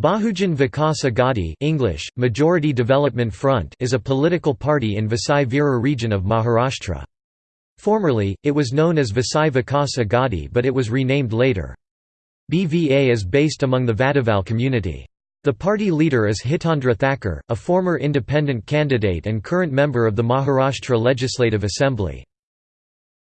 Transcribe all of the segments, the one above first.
Bahujan Vikas Aghadi English, Majority Development Front is a political party in Vasai Virar region of Maharashtra. Formerly, it was known as Vasai Vikas Aghadi but it was renamed later. BVA is based among the Vadaval community. The party leader is Hitendra Thakur, a former independent candidate and current member of the Maharashtra Legislative Assembly.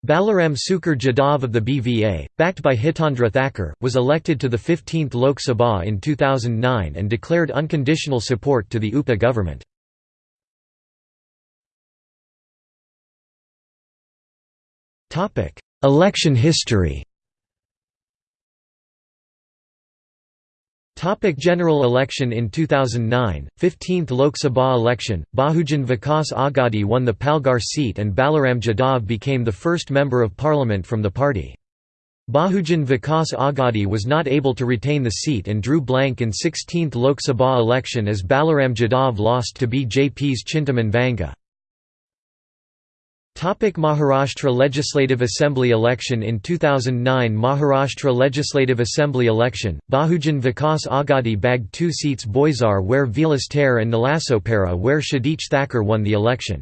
Balaram Sukar Jadhav of the BVA, backed by Hitendra Thakur, was elected to the 15th Lok Sabha in 2009 and declared unconditional support to the UPA government. Election history Topic general election In 2009, 15th Lok Sabha election, Bahujan Vikas Aghadi won the Palghar seat and Balaram Jadhav became the first member of parliament from the party. Bahujan Vikas Aghadi was not able to retain the seat and drew blank in 16th Lok Sabha election as Balaram Jadhav lost to BJP's Chintaman Vanga. Topic Maharashtra Legislative Assembly election In 2009 Maharashtra Legislative Assembly election, Bahujan Vikas Aghadi bagged two seats Boisar where Vilas Tare and Nalasopara where Shadich Thakur won the election.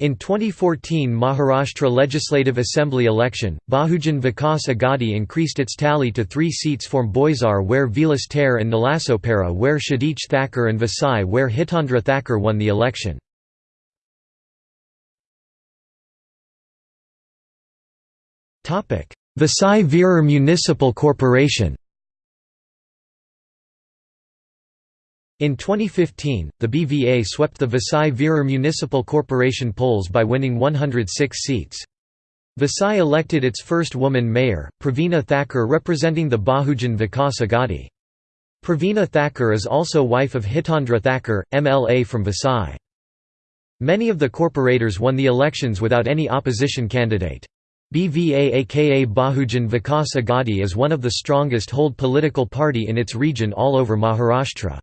In 2014 Maharashtra Legislative Assembly election, Bahujan Vikas Aghadi increased its tally to three seats from Boisar where Vilas Tare and Nalasopara where Shadich Thakur and Vasai where Hitendra Thakur won the election. Vasai Virar Municipal Corporation In 2015, the BVA swept the Vasai Virar Municipal Corporation polls by winning 106 seats. Vasai elected its first woman mayor, Praveena Thakur representing the Bahujan Vikas Aghadi. Praveena Thakur is also wife of Hitendra Thakur, MLA from Vasai. Many of the corporators won the elections without any opposition candidate. BVA aka Bahujan Vikas Aghadi is one of the strongest hold political party in its region all over Maharashtra.